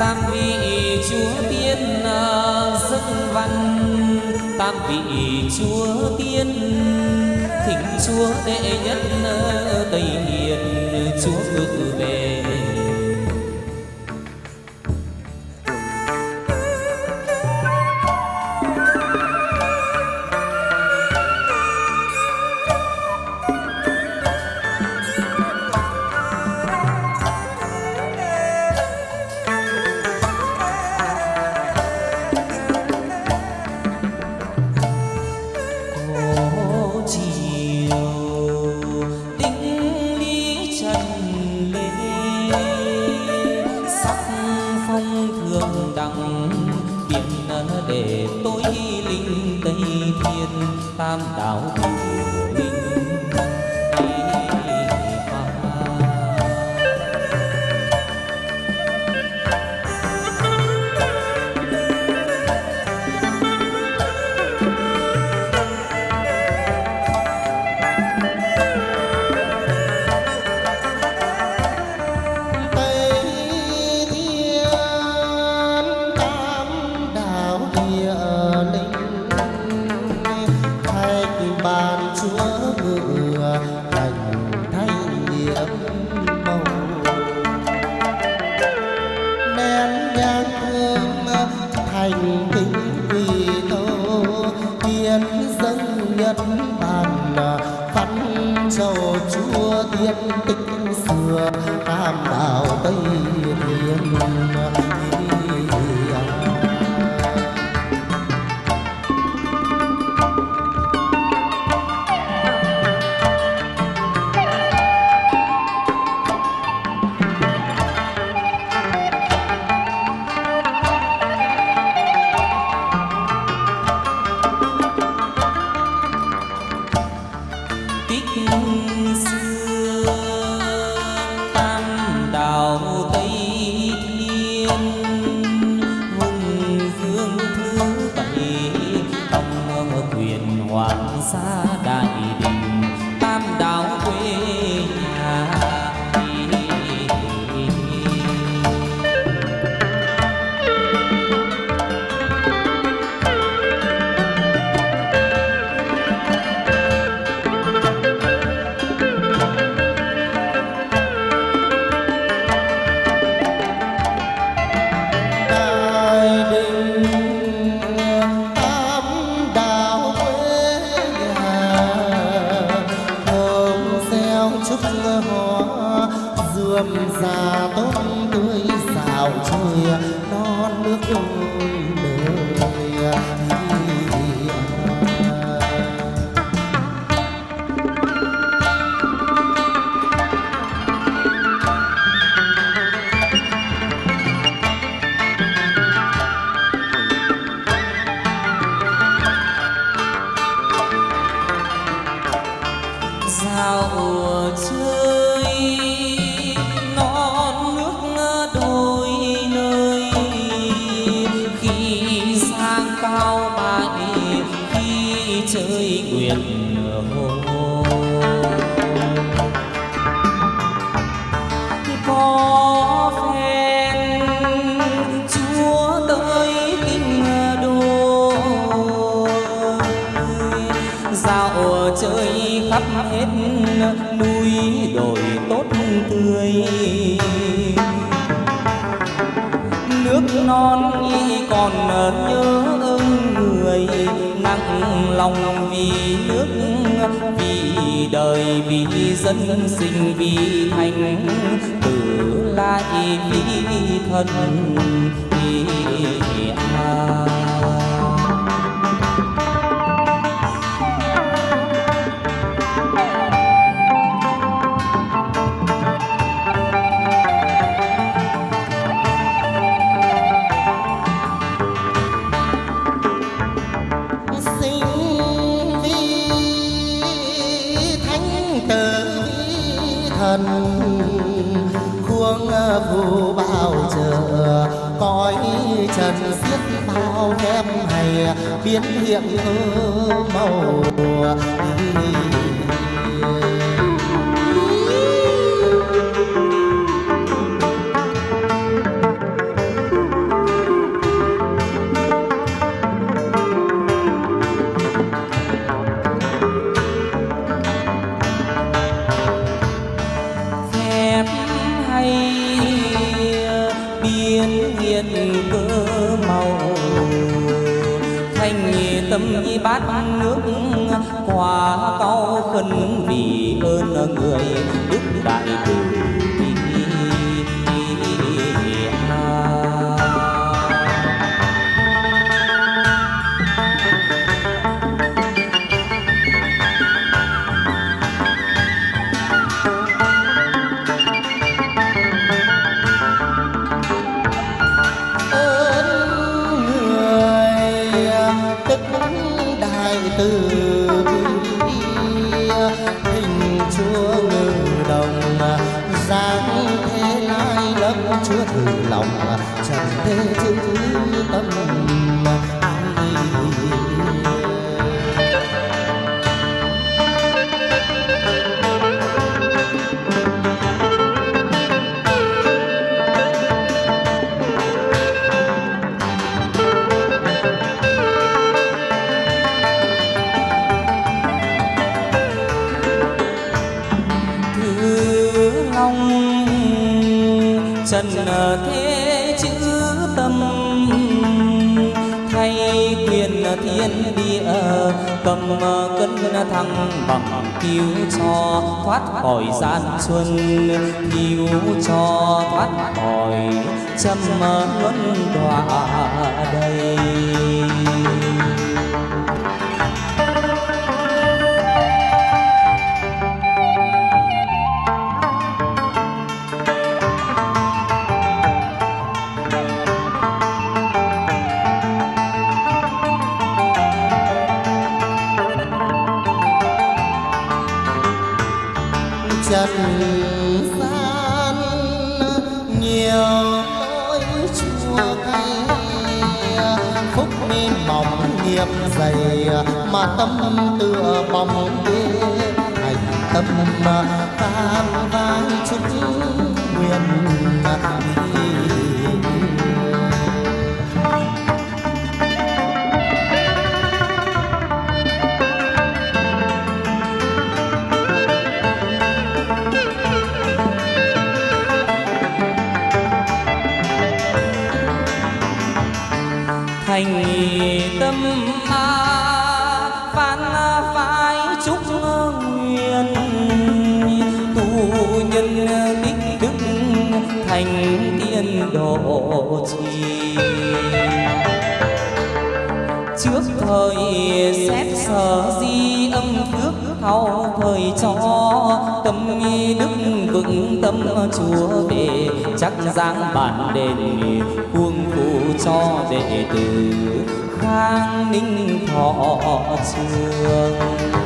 tam vị chúa tiên à, rất văn. Tam vị chúa tiên, thỉnh chúa đệ nhất à, tây hiền, chúa ngự về. biển hồ. Có phen chúa tới kinh đô dạo chơi khắp hết núi đồi tốt tươi. Nước non y còn nhớ ơn người nặng lòng vì nước, vì đời, vì dân sinh, vì thành tử lai vì thân, vì à. kiếm hiệp màu hay biên nghiên cơ tâm di bát nước. Quả cao khẩn vì ơn người đức đại từ. Trong cơn thăng bằng thiếu cho thoát khỏi gian xuân thiếu cho thoát khỏi châm luân đọa đầy này mà tâm tựa bóng ghế hành tâm than vang chúng nguyện ơi, cho tâm nghi đức vững tâm chúa về. Chắc dáng bản đền cuồng phụ cho đệ tử. Khang ninh thọ trường.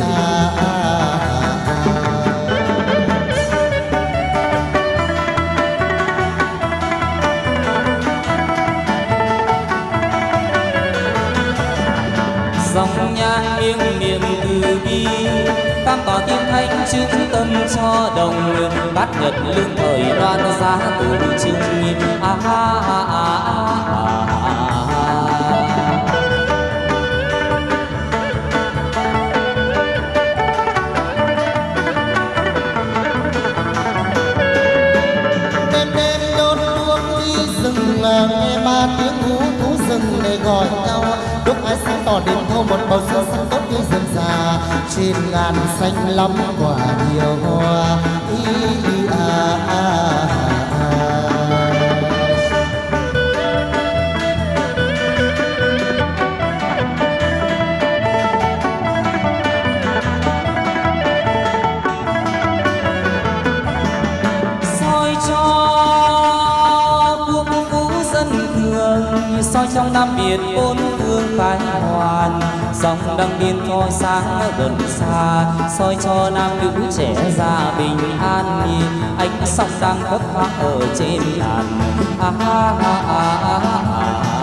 À, thanh chứng tâm cho đồng bát nhật lương thời đoan giá từ chinh a a a a nghe ai tỏ đến thâu một bầu sương xanh tốt như rừng già. Trên ngàn xanh lắm quả nhiều hoa. Ý, ý, dòng đăng biên cho sáng gần xa soi cho nam nữ trẻ già bình an ánh sông đang khấp phá ở trên làn. À, à, à, à, à,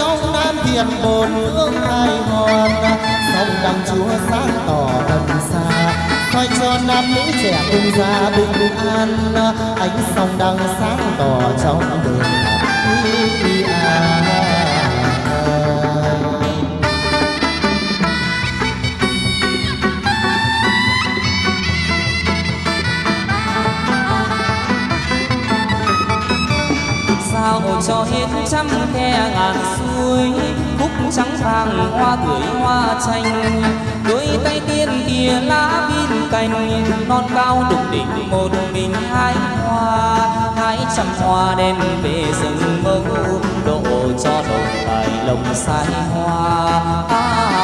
trong nam Thiền bồn hương hai hoàn sông đằng chúa sáng tỏ gần xa coi cho nam nữ trẻ cùng gia bình an. Ánh sông đằng sáng tỏ trong đường ý an. Sao cho hết trăm khe ngàn suối cúc trắng vàng hoa tuổi hoa chanh. Đôi tay tiên kia lá viên cành non cao đục đỉnh một mình hai hoa. Hai trăm hoa đen về rừng mơ độ cho đồng tài lồng sai hoa. À,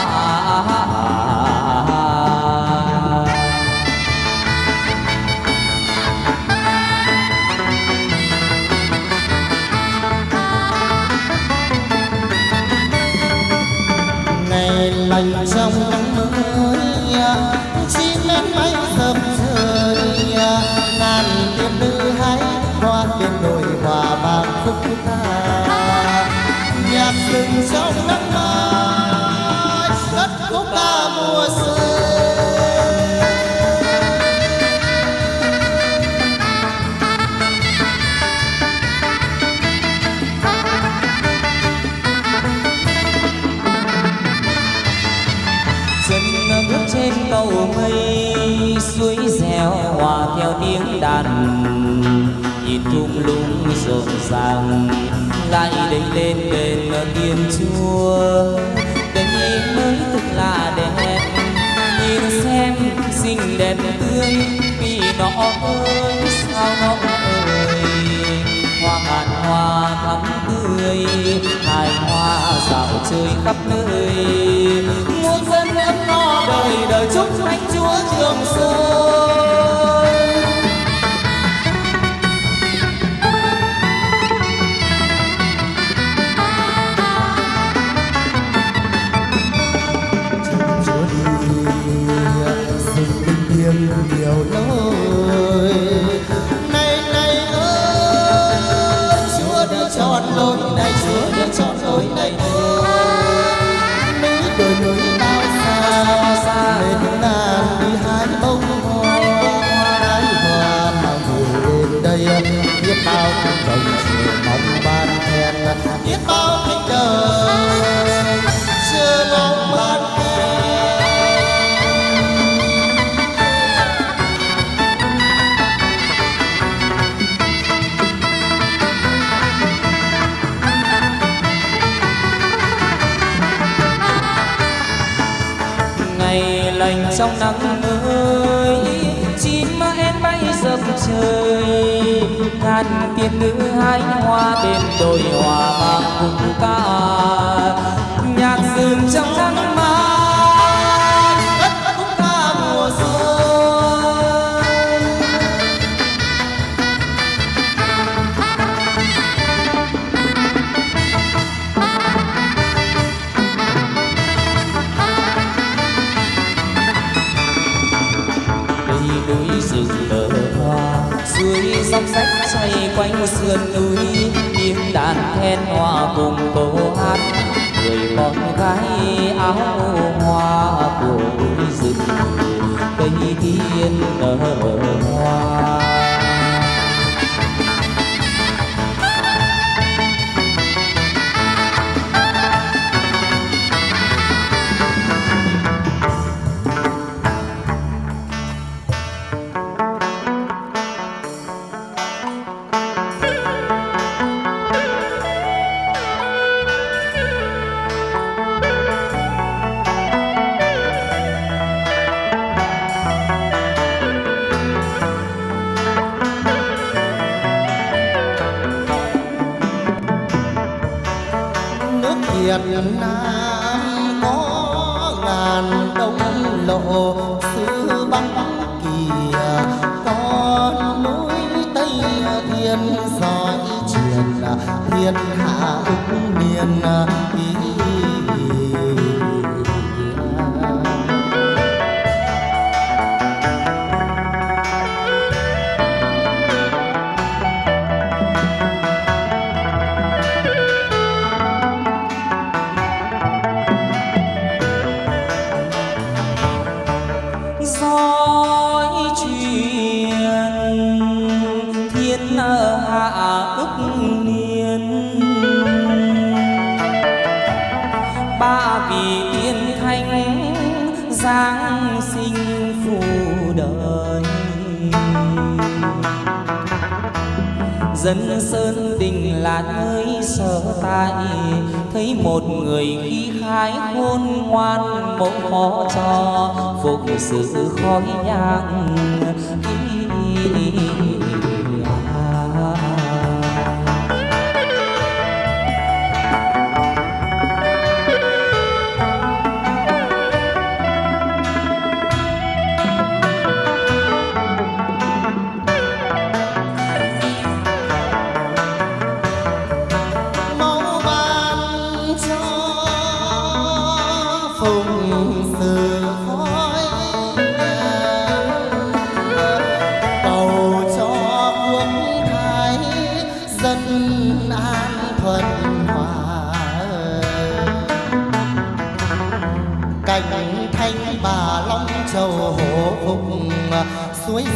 lành tiếng đàn. Nhìn thung lũng rộn ràng, lại đây lên đền tiên chúa. Đây mới thực là đẹp, nhìn xem xinh đẹp tươi, vì nó ơi, sao nó ơi. Hoa ngàn hoa thắm tươi, hài hoa dạo chơi khắp nơi. Muôn dân ấm no đời đời chúc thánh chúa trường sơn. Trong nắng mới. Chim em bay dập trời, ngàn tiên nữ hái hoa bên đồi hòa vang cùng ca. Nhạc rừng trong nắng dốc sách xoay quanh sườn núi tiếng đàn then hòa cùng câu hát. Người con gái áo hoa của núi rừng cây tiên nở hoa. Dân sơn đình là nơi sở tại thấy một người khi khái khôn ngoan mẫu khó cho phục sự khói nhang.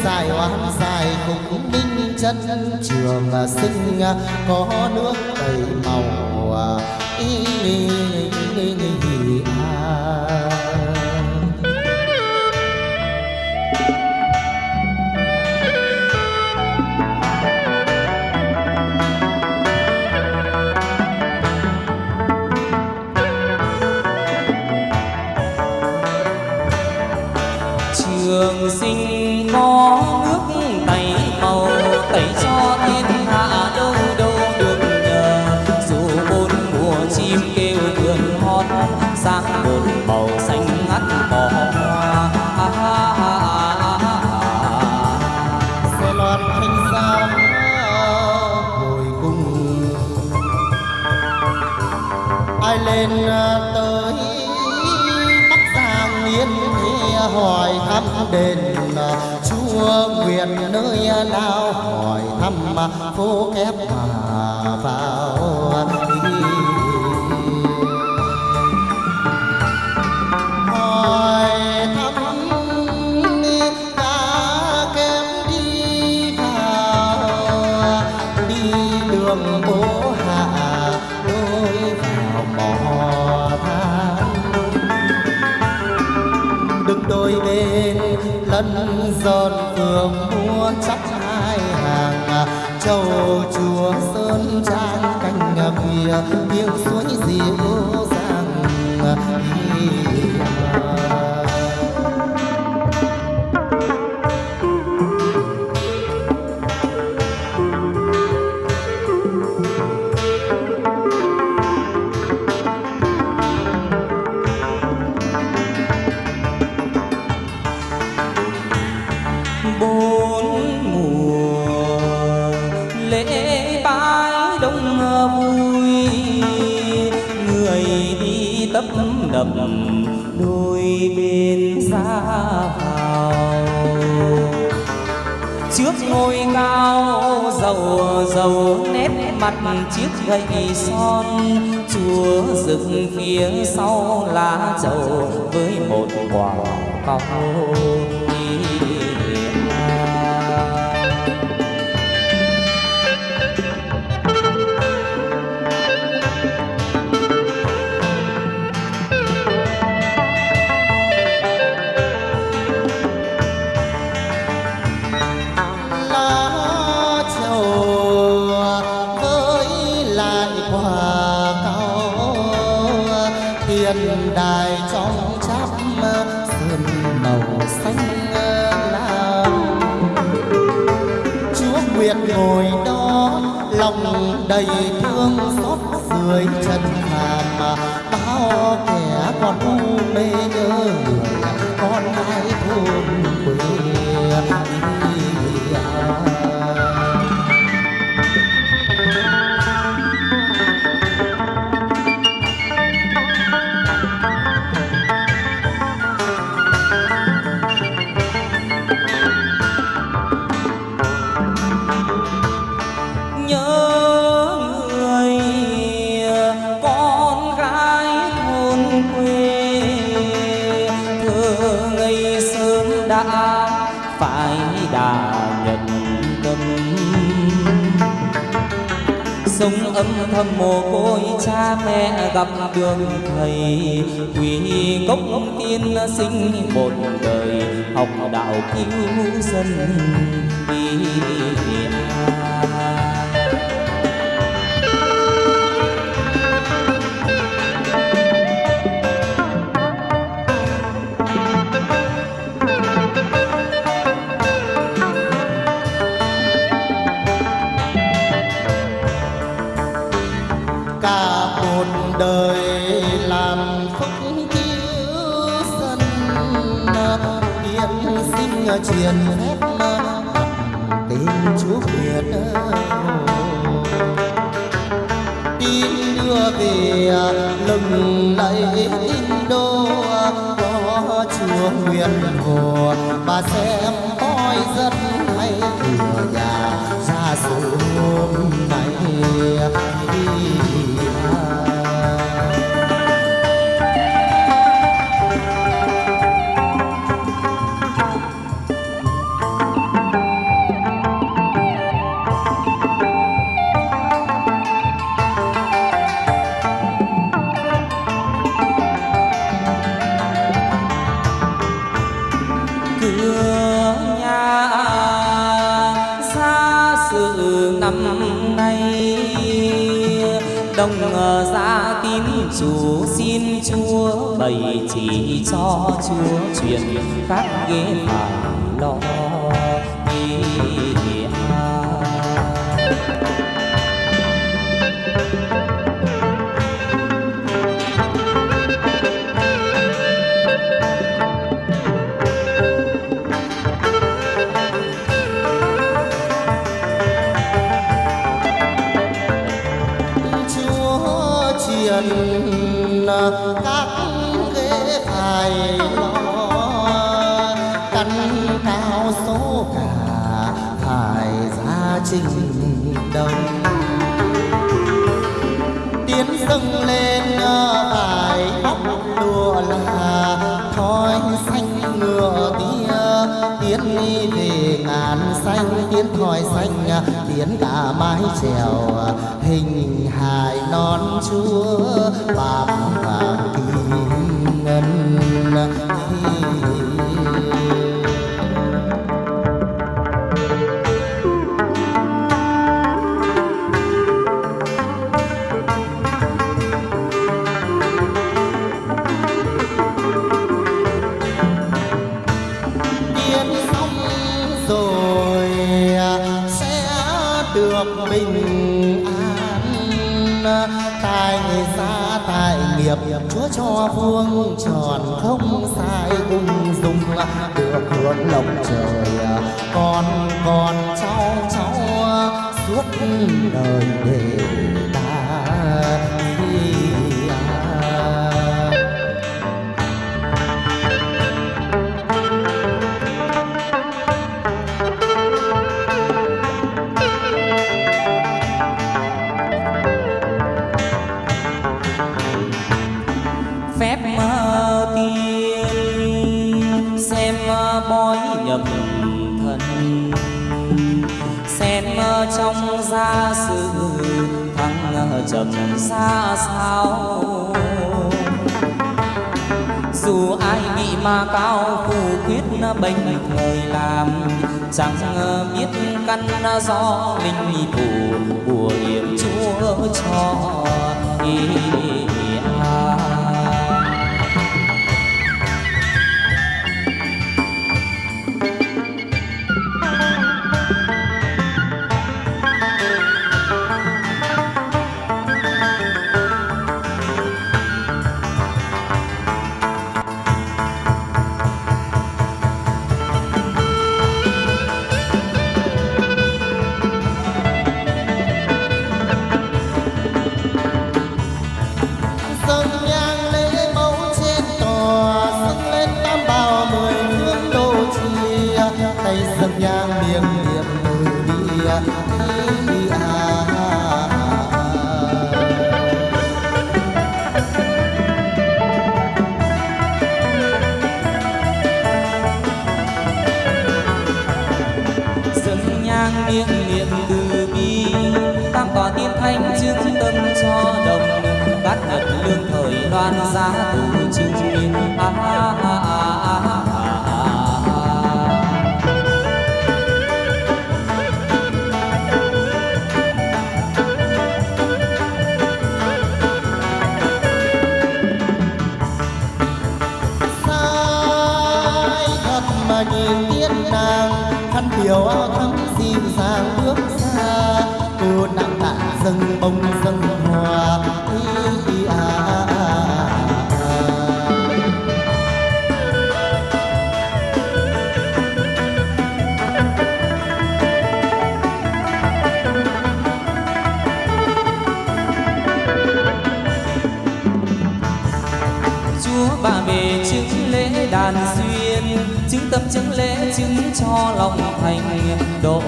Dài oan dài cùng minh chân trường à, sinh à, có nước đầy màu à. ý, ý, ý, ý, ý, à. Lên à, tới bắc giang yên thế hỏi thăm đền à, chúa nguyện nơi nào, hỏi thăm à, phố kép mà vào. Lân dọn phường mua chắc hai hàng. Châu chùa sơn trang canh bìa tiếng suối diệu dầu nếp nét mặt chiếc gậy son. Chúa dựng phía sau lá trầu với một quả cầu. Sống mồ côi cha mẹ gặp đường thầy. Quỳ cốc tiên sinh một đời, học đạo cứu dân đi cả hồ Ờ, các ghế phải lo căn cao số cả phải ra trình đồng. Tiến dâng lên ờ, phải bóc lụa là thói xanh ngựa tia. Tiến đi về ngàn xanh, tiến thòi xanh ờ, tiến cả mái chèo hình hài non chúa bạc vàng kim ngân. Cho vuông tròn không sai ung dung được hướng lòng trời. À, con con cháu cháu à, suốt đời để thăng gia sự thăng trầm xa sao dù ai bị ma cao phù quyết bệnh thời làm chẳng biết căn do mình thủ của yểm chúa cho ý ý, ý, à. Nặng dâng bông dâng hoa. Chứng chứng lễ chứng cho lòng thành độ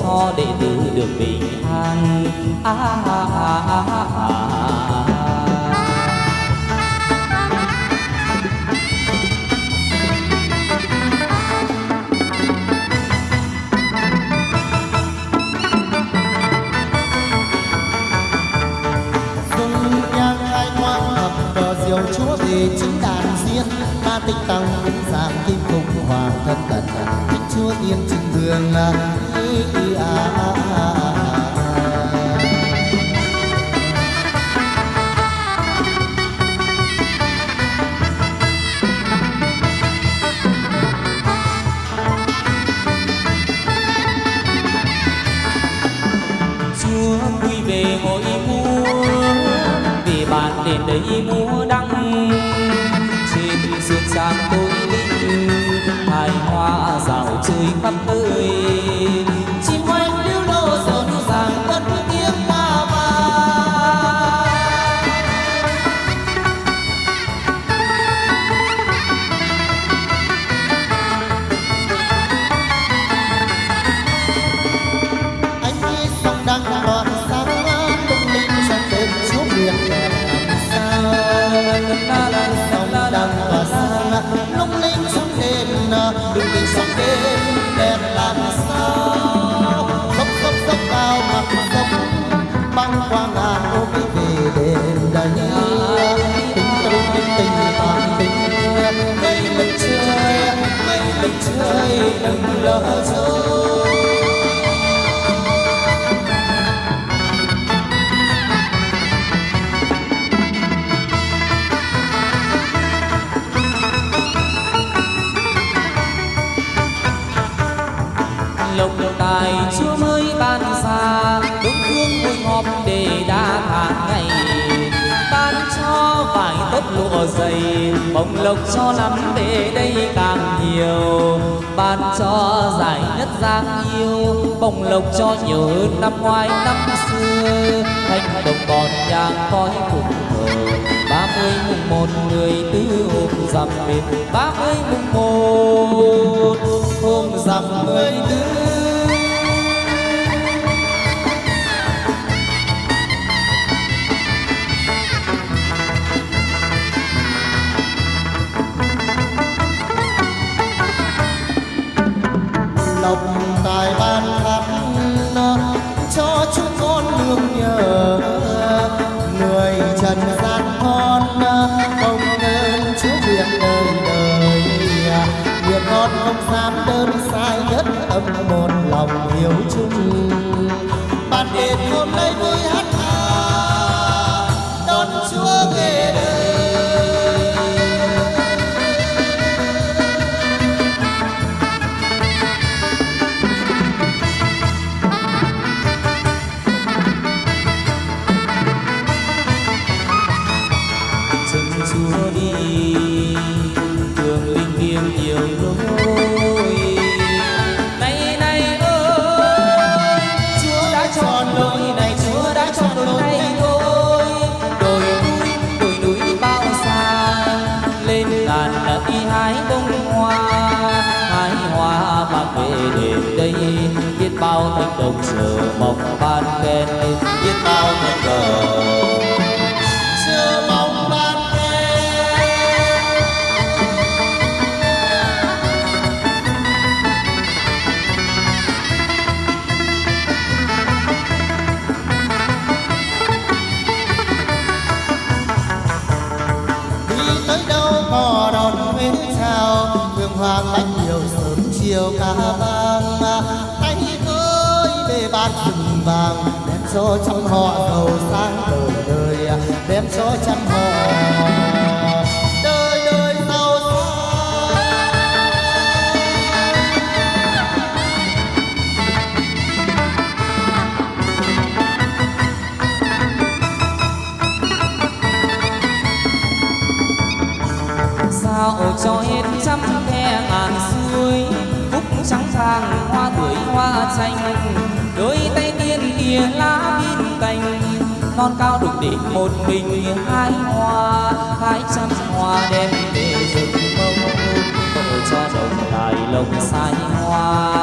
cho đệ tử được bình an à, à, à, à, à, à. dung nhang hai ngoan hợp cờ diều chúa về chính đàn diên tích tinh tăng cũng giảm kim cung hoàng thân tận thích chúa tiên trình vương là à, à, à, à. chúa quy về ngồi múa vì bạn đến đây múa đăng dày. Bồng lộc cho lắm về đây càng nhiều, ban cho giải nhất giang yêu bông lộc cho nhiều hơn năm ngoái năm xưa thanh đồng còn nhang khói cùng thờ. Ba mươi mùng một người tư hôm rằm bên ba mươi mùng một hôm rằm người tư lộc tài ban khắp cho chúng con nương nhờ người trần gian con, không nên chúa việc đời đời. Việc con không dám đơn sai nhất tâm một lòng hiếu chung. Ban đền hôm nay vui hát non cao đục đỉnh một mình hai hoa hai trăm hoa đem về rừng mông tội cho đồng đài lồng say hoa.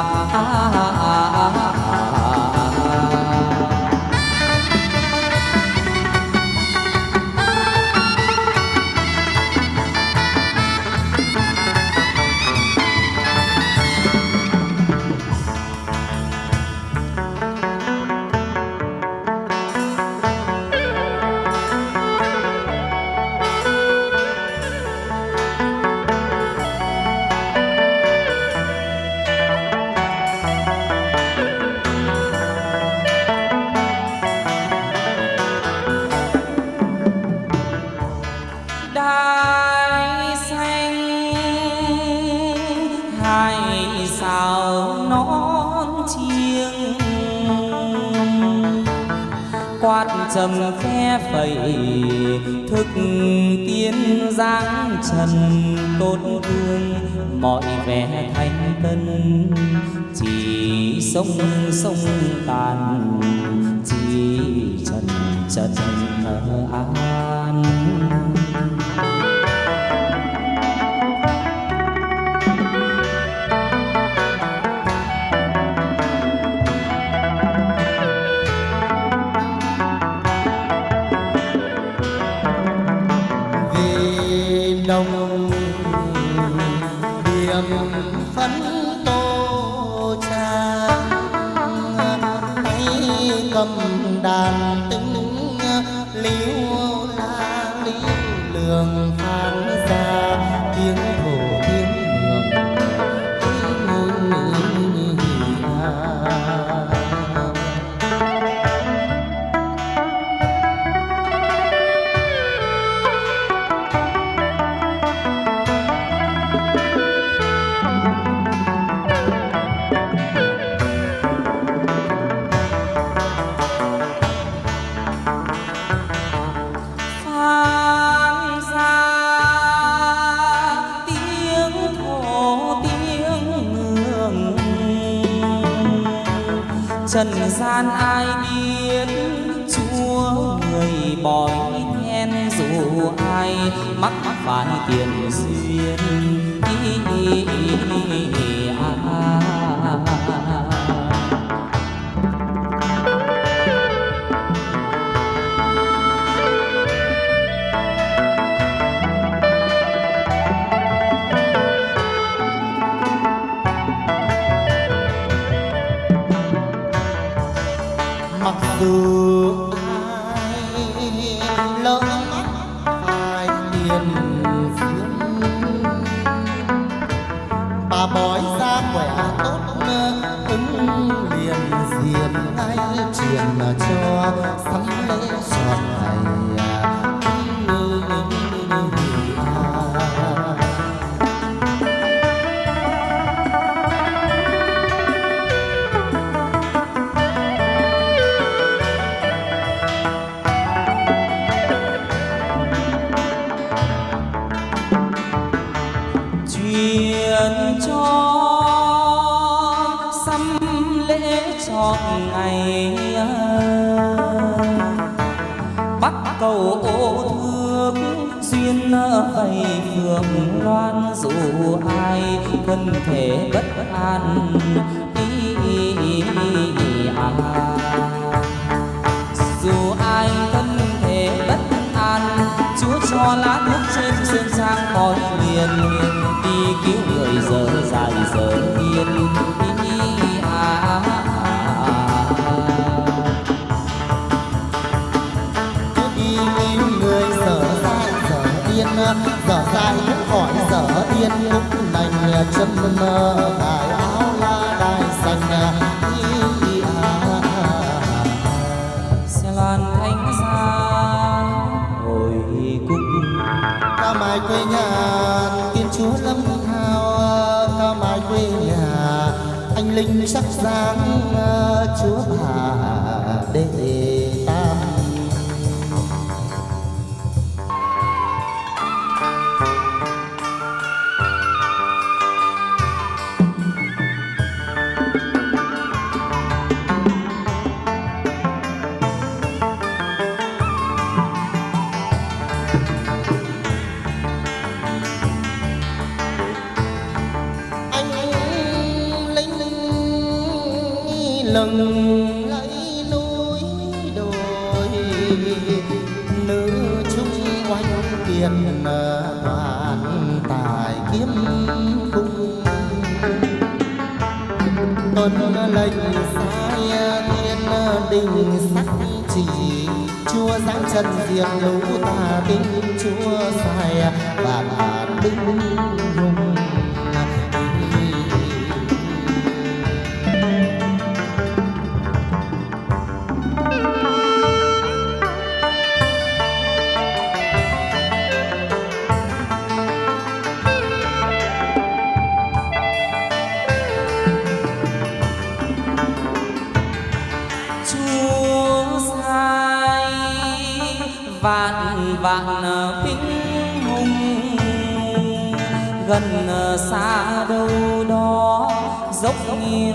cầm đàn tính liễu gian ai đi Sadhu đào ô thước duyên vầy phượng loan dù ai thân thể bất an ý, ý, ý, ý, à. dù ai thân thể bất an chúa cho lá thuốc trên sơn sang khói liền đi cứu người giờ dài giờ yên giờ dài những khỏi giờ yên cũng lành chân mơ. Cài áo la đai xanh xe loan thanh xa hồi cung ca mai quê nhà tiên chúa lâm thao, ca mai quê nhà. Anh linh sắc dáng lừng lấy núi đồi, nữ chung quanh kiền toàn à, tài kiếm cung. Tuân lệnh sai thiên à, đình sắc chỉ, chúa giáng chân diệt lũ tà tinh chúa sai à, vạn bản binh hùng vạn vạn binh hùng. Gần xa đâu đó, dốc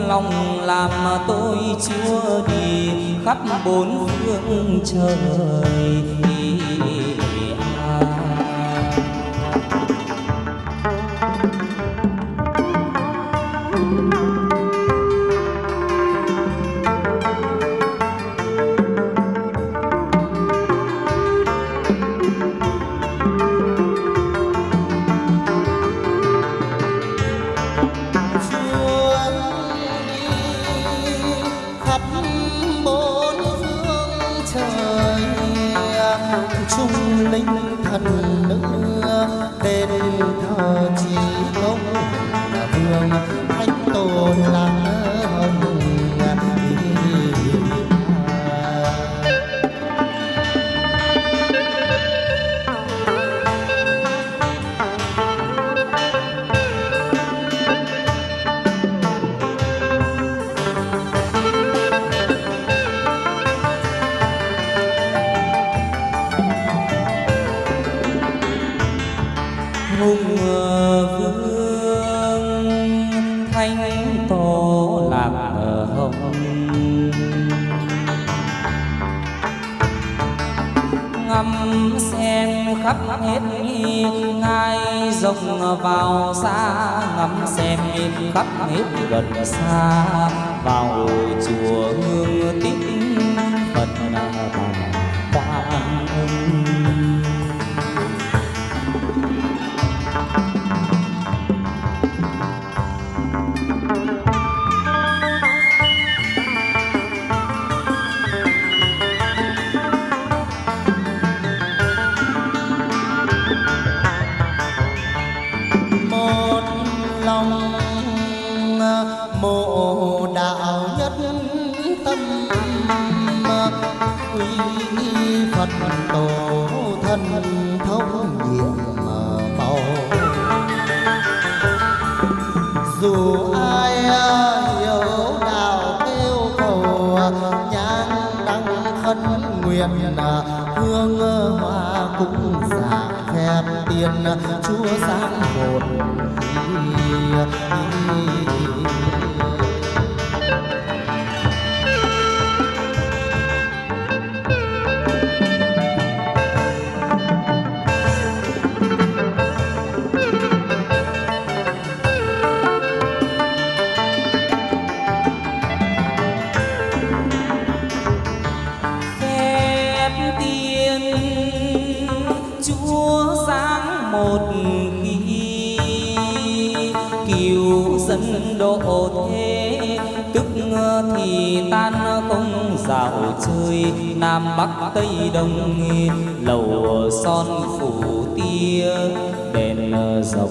lòng làm tôi chưa đi khắp bốn phương trời. Khắp hết gần xa. bắc tây đông lầu son phủ tia đèn ờ, dọc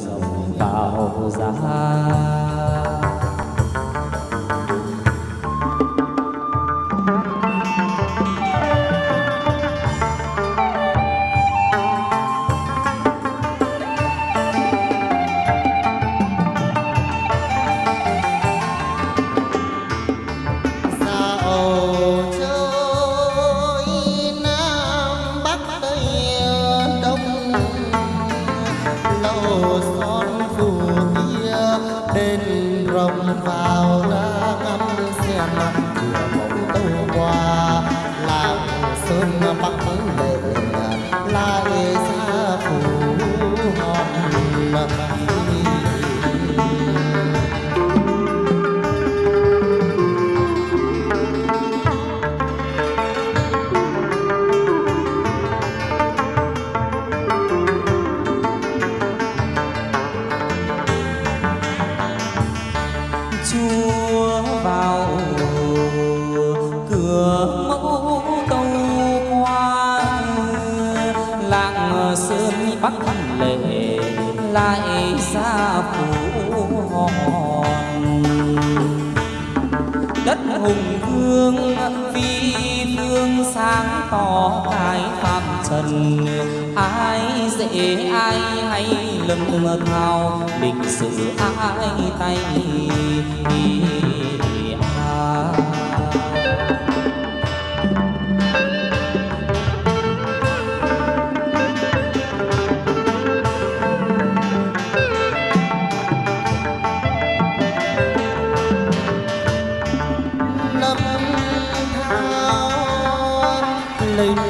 mua vào cửa mẫu câu hoa, làng sơn bắc lệ, lại ra phủ hòn. Đất hùng vương gương sáng tỏ cái phạm trần. Ai dễ, ai hay lầm thao lịch sử ai tay lady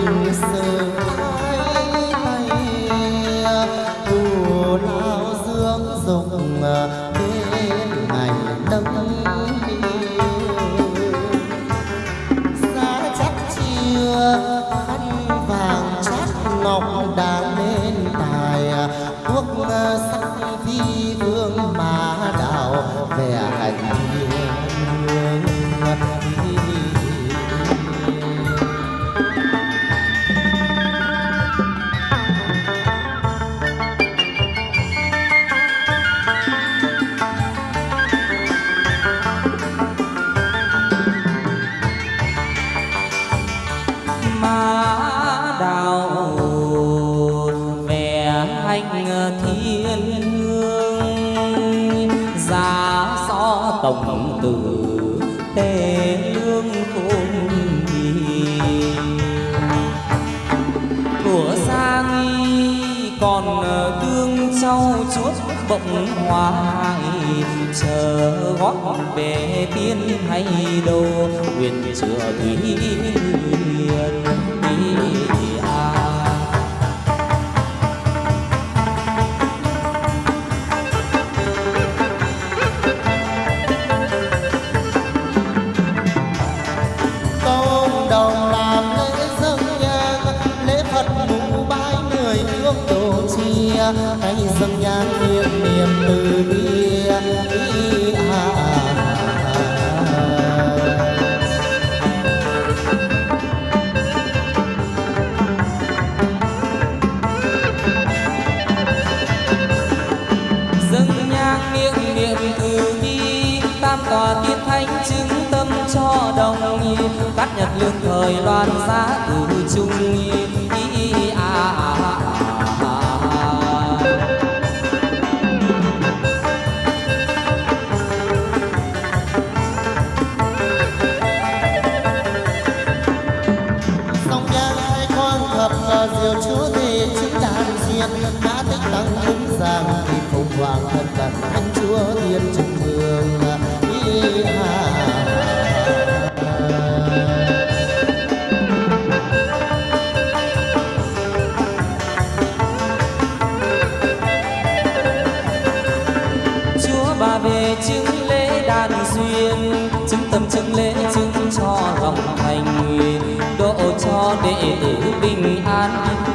khổng tử tê lương khôn gì của xa nghi còn ờ, tương sau chuốt bỗng hoài chờ gót về tiên hay đâu quyền sửa thủy hiền. dâng chứng lễ chứng cho lòng thành. Độ cho đệ tử bình an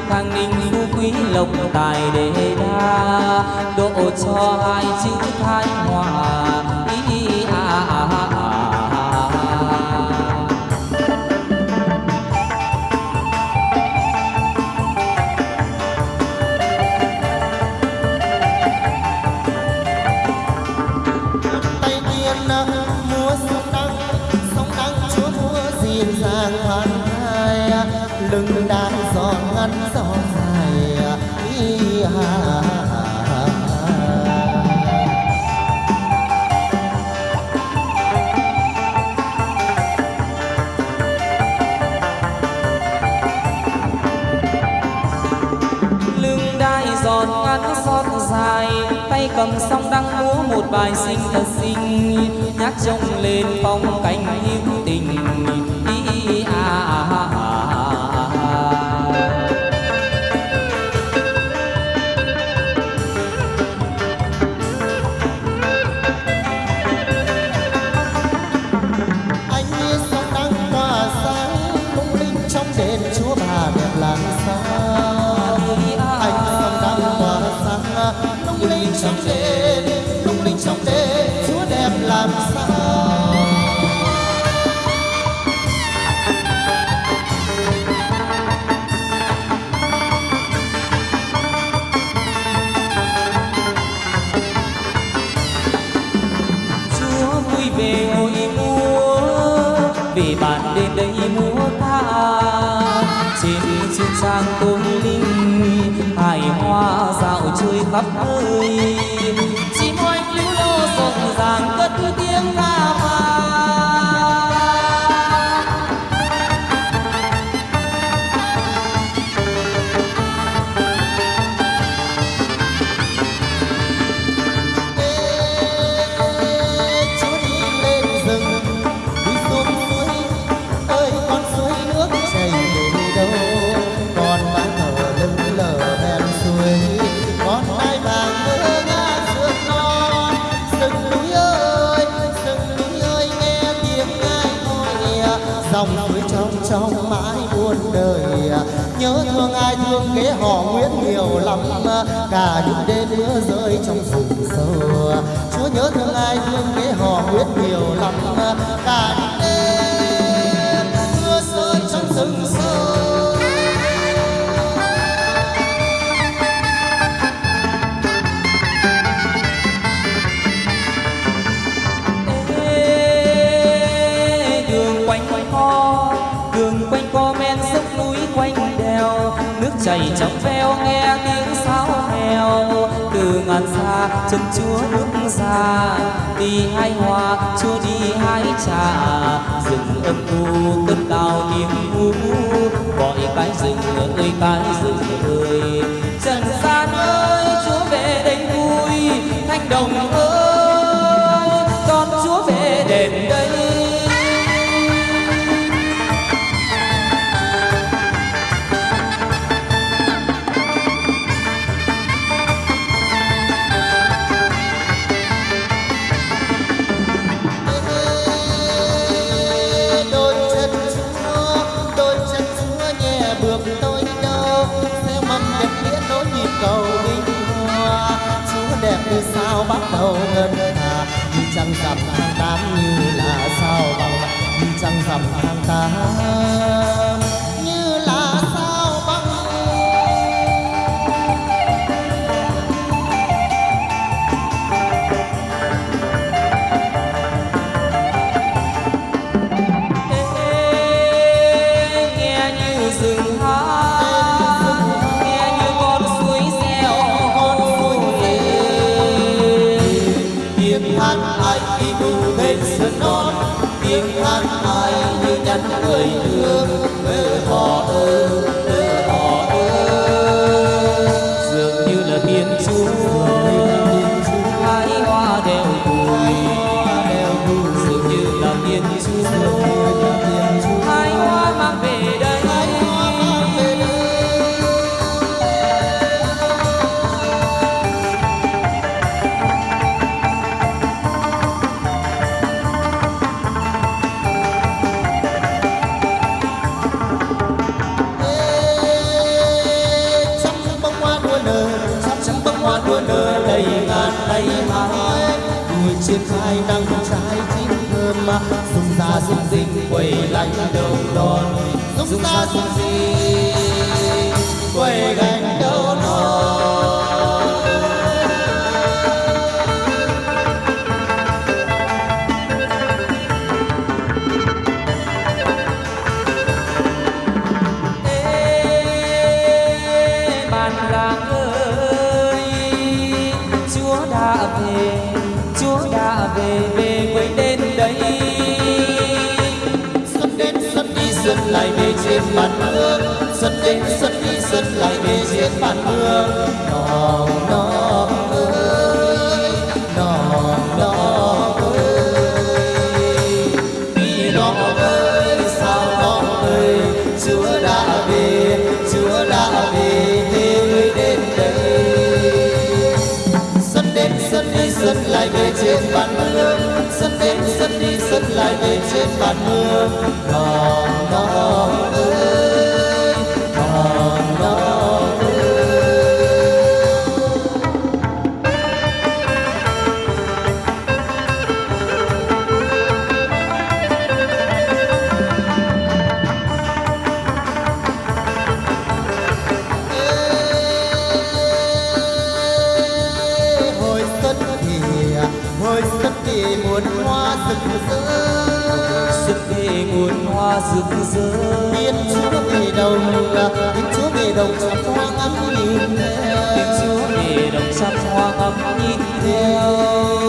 khang ninh phú quý lộc tài đề đa. Độ cho hai chữ thái hòa cầm song đang múa một bài sinh thật xinh, nhát trông lên phong cảnh yêu về ngồi múa, vì bạn đến đây múa ca. Trên xin sang tôn linh hải hoa dạo chơi khắp nơi. Chim oanh lưu lô rộn ràng cất tiếng ca. khổ lắm, cả những đêm mưa rơi trong rừng sâu. Chúa nhớ thương ai, thương cái họ biết nhiều lắm, cả ngàn xa chân chúa bước ra. Đi hai hoa, chúa đi hai trà. Rừng âm u cất tàu kiếm u gọi cái rừng ơi, cái rừng ơi. Trần gian ơi, chúa về đây vui. Thanh đồng ơi chiếc vai đang không trái chính thơm mà dùng ra dùng dinh quầy lạnh đầu đòn. Dùng ra dùng dinh quầy lạnh đây xuân đi xuân lại về trên bàn hương nò nò ơi, nò nò ơi. Vì nò ơi, sao nò ơi? Chúa đã về, chúa đã về về đến đây. Xuân đến xuân đi xuân lại về trên bàn hương xuân đến xuân đi xuân lại về trên bàn hương đồng trong hoa ngắm nhìn theo, Chúa về đồng trăm hoa ngắm nhìn theo.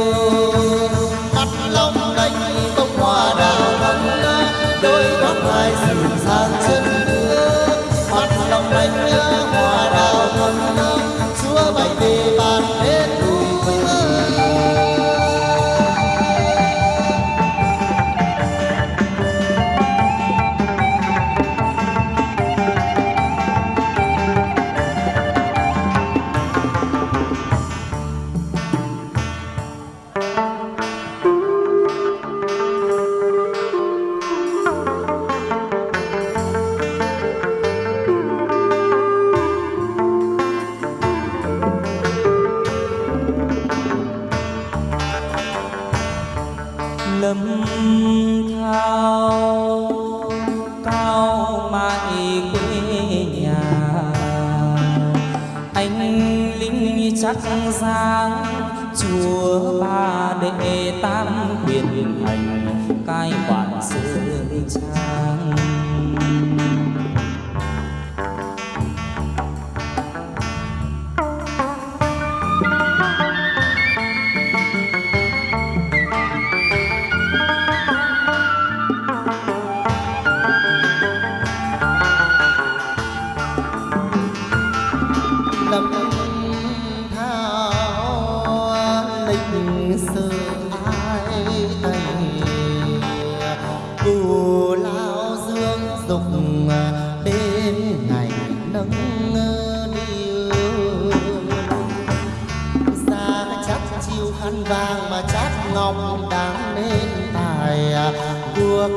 Vàng mà chát ngọc đáng nên tài à, cuộc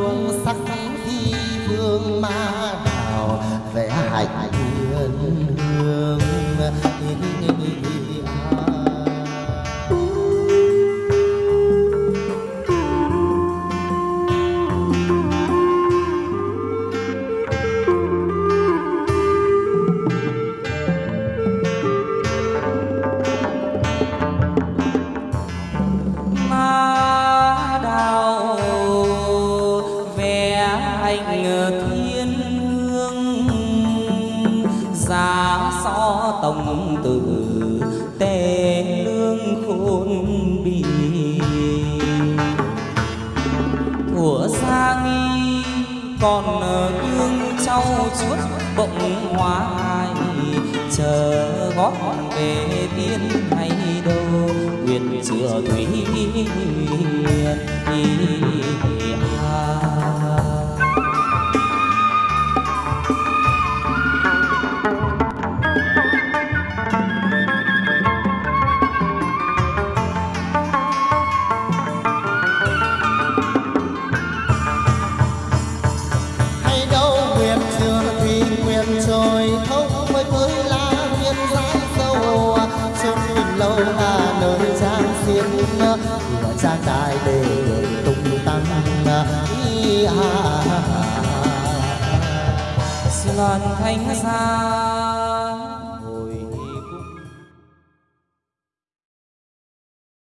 sắc thi vương ma đào, vẽ hạnh thiên hương chờ gót về tiên hay đâu nguyện chữa thủy hiền ý à thánh